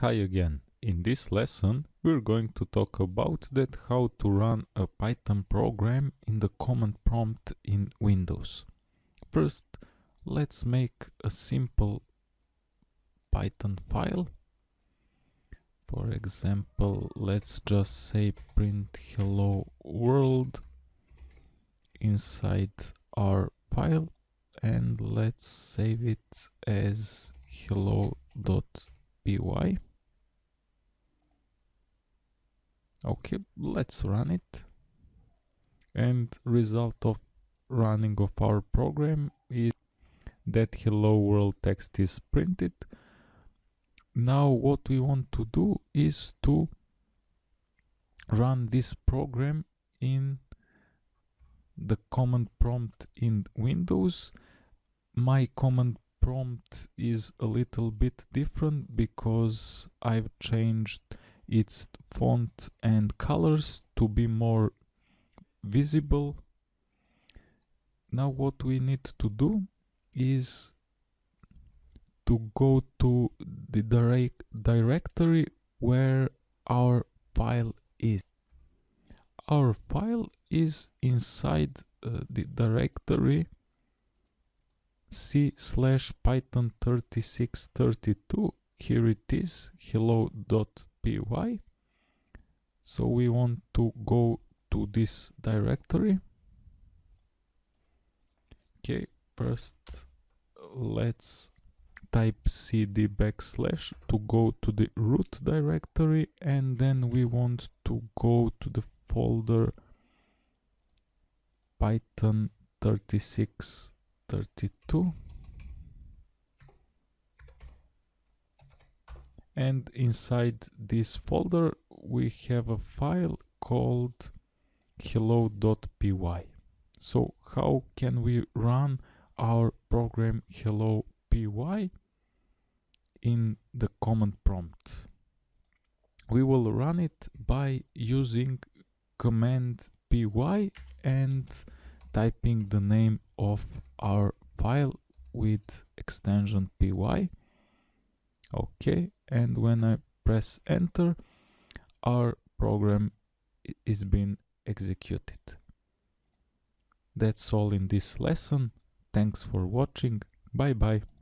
Hi again. In this lesson we're going to talk about that how to run a Python program in the command prompt in Windows. First let's make a simple Python file. For example let's just say print hello world inside our file and let's save it as hello.py okay let's run it. And result of running of our program is that hello world text is printed. Now what we want to do is to run this program in the command prompt in windows. My command prompt is a little bit different because i've changed its font and colors to be more visible. Now what we need to do is to go to the direct directory where our file is. Our file is inside uh, the directory c slash python 3632 here it is hello.py so we want to go to this directory. Okay first let's type cd backslash to go to the root directory and then we want to go to the folder python 3632 and inside this folder we have a file called hello.py so how can we run our program hello.py in the command prompt? We will run it by using command py and typing the name of our file with extension py okay and when I press enter our program is being executed. That's all in this lesson. Thanks for watching. Bye bye.